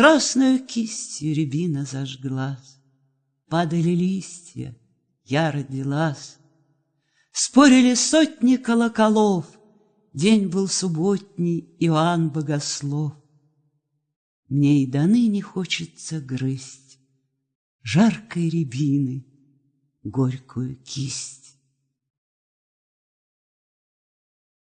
Красную кистью рябина зажглась, Падали листья, я родилась. Спорили сотни колоколов, День был субботний, Иоанн Богослов. Мне и до ныне хочется грызть Жаркой рябины горькую кисть.